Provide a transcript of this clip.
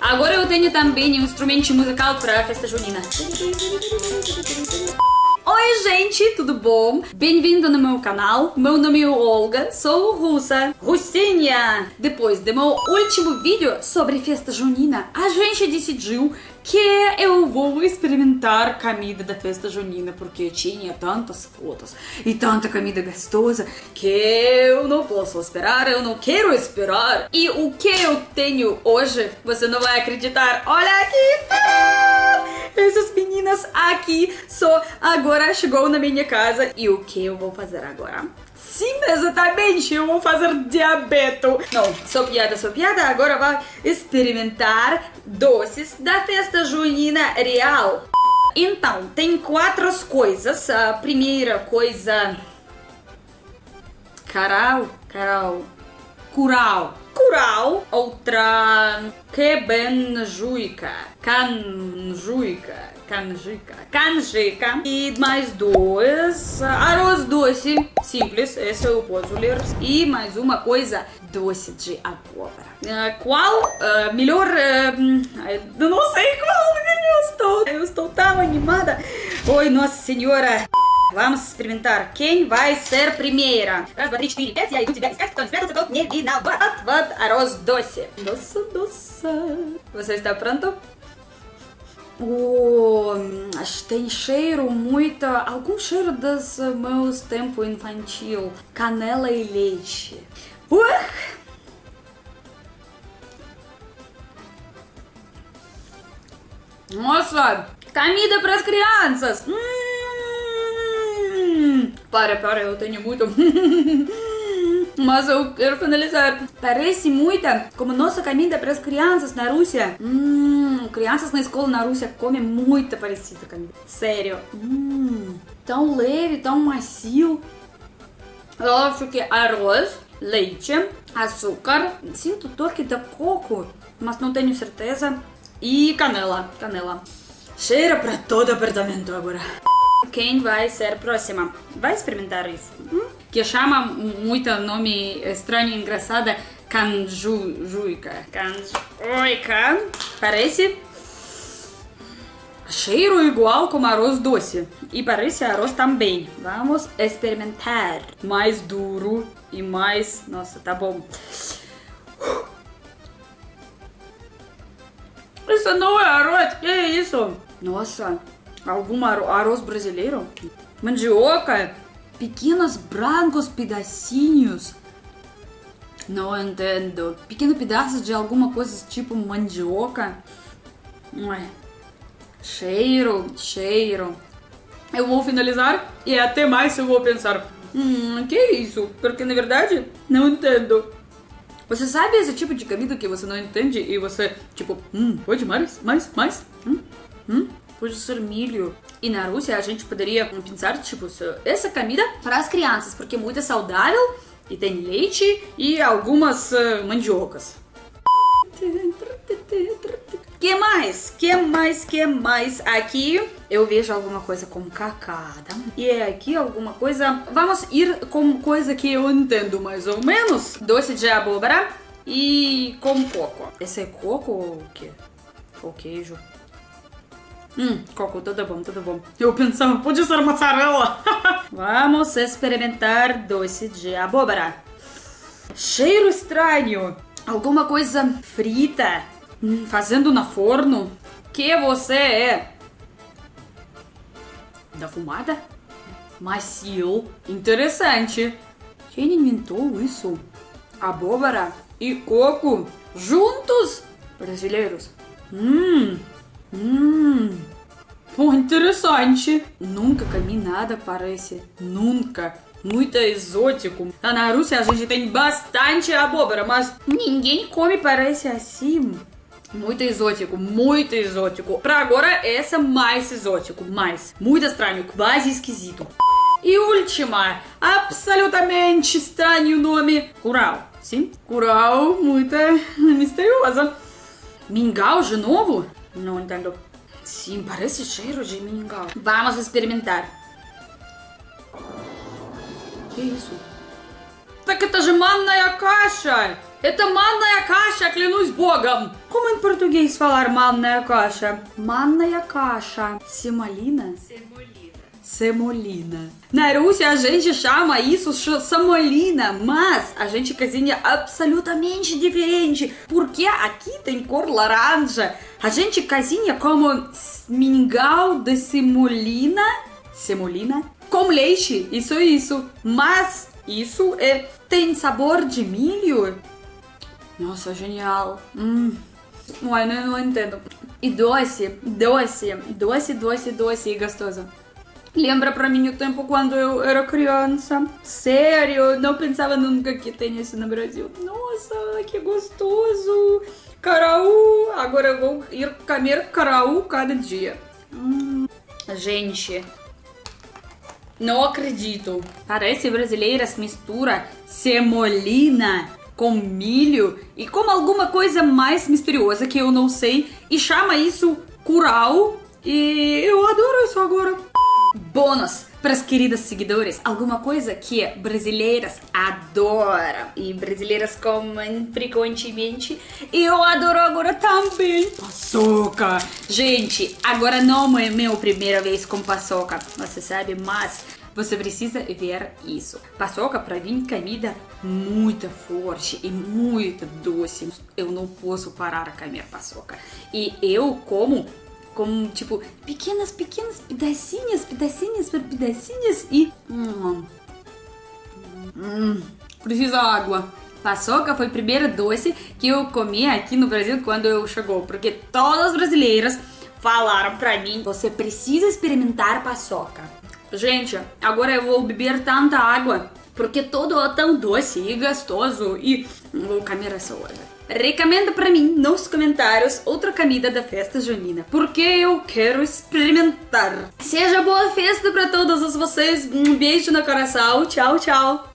Agora eu tenho também um instrumento musical para a festa junina. Oi, gente, tudo bom? Bem-vindo no meu canal. Meu nome é Olga, sou russa, russinha. Depois do meu último vídeo sobre festa junina, a gente decidiu que eu vou experimentar comida da festa junina, porque tinha tantas fotos e tanta comida gostosa que eu não posso esperar, eu não quero esperar. E o que eu tenho hoje, você não vai acreditar. Olha aqui! Essas meninas aqui só agora chegou na minha casa. E o que eu vou fazer agora? Sim, exatamente, eu vou fazer diabeto. Não, só piada, só piada. Agora vai experimentar doces da festa junina real. Então, tem quatro coisas. A primeira coisa... Caral, caral, curau. Curau, outra quebenjuica, canjuica, canjica, canjica e mais dois arroz doce, simples, esse eu posso ler e mais uma coisa doce de abóbora. Uh, qual uh, melhor, uh, não sei qual eu estou, eu estou tão animada. Oi, nossa senhora. Experimentar. Quem vai ser primeira? Раз, два, три, четыре, пять. Я иду тебя искать. Кто не спрятался, тот не виноват. Вот arroz doce. Doce, doce. Você está pronto? Oh, tem cheiro muito... Algum cheiro dos meus tempos infantil. Canela e leite. Uh! Nossa! Comida para as crianças! Hum! Para, para, eu tenho muito. Mas eu quero finalizar. Parece muita como nossa comida para as crianças na Rússia. Hum, crianças na escola na Rússia comem muito parecida comida. Sério. Hum, tão leve, tão macio. Eu acho que arroz, leite, açúcar. Sinto toque de coco, mas não tenho certeza. E canela, canela. Cheira para todo apartamento agora. Quem vai ser próxima? Vai experimentar isso. Hum? Que chama muito nome estranho e engraçado. Canjuica. Canjuica. Parece cheiro igual como arroz doce. E parece arroz também. Vamos experimentar. Mais duro e mais... Nossa, tá bom. Isso não é arroz, que é isso? Nossa, algum arroz brasileiro? Mandioca, pequenos brancos pedacinhos. Não entendo. Pequenos pedaços de alguma coisa tipo mandioca. Ué. Cheiro, cheiro. Eu vou finalizar e até mais eu vou pensar. Hum, que é isso? Porque na verdade não entendo. Você sabe esse tipo de comida que você não entende e você, tipo, hum, pode mais, mais, mais? Hum, hum? Pode ser milho. E na Rússia a gente poderia pensar, tipo, essa comida para as crianças, porque é muito saudável e tem leite e algumas uh, mandiocas. Que mais? Que mais? Que mais? Aqui eu vejo alguma coisa com cacada. E é aqui alguma coisa... Vamos ir com coisa que eu entendo mais ou menos. Doce de abóbora e com coco. Esse é coco ou o quê? Ou queijo? Hum, coco, tudo bom, tudo bom. Eu pensava, podia ser mozzarella. Vamos experimentar doce de abóbora. Cheiro estranho. Alguma coisa frita. Hum, fazendo na forno. Que você é? Da fumada? Macio. Interessante. Quem inventou isso? Abóbora e coco juntos? Brasileiros. Hum, Hum, interessante. Nunca comi nada parece. Nunca. Muito exótico. Lá na Rússia a gente tem bastante abóbora, mas ninguém come parece assim. Muito exótico, muito exótico. Pra agora, essa mais exótico, mais. Muito estranho, quase esquisito. E última, absolutamente estranho nome, Curau. Sim, Curau, muito misteriosa. Mingau de novo? Não entendo. Sim, parece cheiro de mingau. Vamos experimentar. Que isso? Так это же манная каша! Это манная каша, клянусь богом! Em português falar manная каша? Манная каша. Semolina? Semolina. Semolina. Na Rússia a gente chama isso semolina, mas a gente cozinha absolutamente diferente, porque aqui tem cor laranja. A gente cozinha como mingau de semolina, semolina, com leite, isso é isso. Mas isso é tem sabor de milho. Nossa, genial. Hum. Uai, não, não entendo. E doce, doce, doce, doce, doce e gostoso. Lembra pra mim o tempo quando eu era criança. Sério, não pensava nunca que tem isso no Brasil. Nossa, que gostoso. Caraú, agora eu vou ir comer caraú cada dia. Hum. Gente, não acredito. Parece brasileiras mistura semolina com milho e com alguma coisa mais misteriosa que eu não sei e chama isso curau e eu adoro. Bônus para as queridas seguidores, alguma coisa que brasileiras adoram e brasileiras comem frequentemente e eu adoro agora também. Paçoca! Gente, agora não é minha primeira vez com paçoca, você sabe, mas você precisa ver isso. Paçoca para mim comida muito forte e muito doce. Eu não posso parar a comer paçoca. E eu como com tipo pequenas, pequenas pedacinhas, pedacinhas pedacinhas e hum, hum, precisa água. Paçoca foi o primeiro doce que eu comi aqui no Brasil quando eu chegou, porque todas as brasileiras falaram pra mim, você precisa experimentar paçoca. Gente, agora eu vou beber tanta água porque tudo é tão doce e gostoso e vou comer essa hora. Recomenda pra mim nos comentários outra comida da festa junina, porque eu quero experimentar. Seja boa festa pra todos vocês. Um beijo no coração. Tchau, tchau.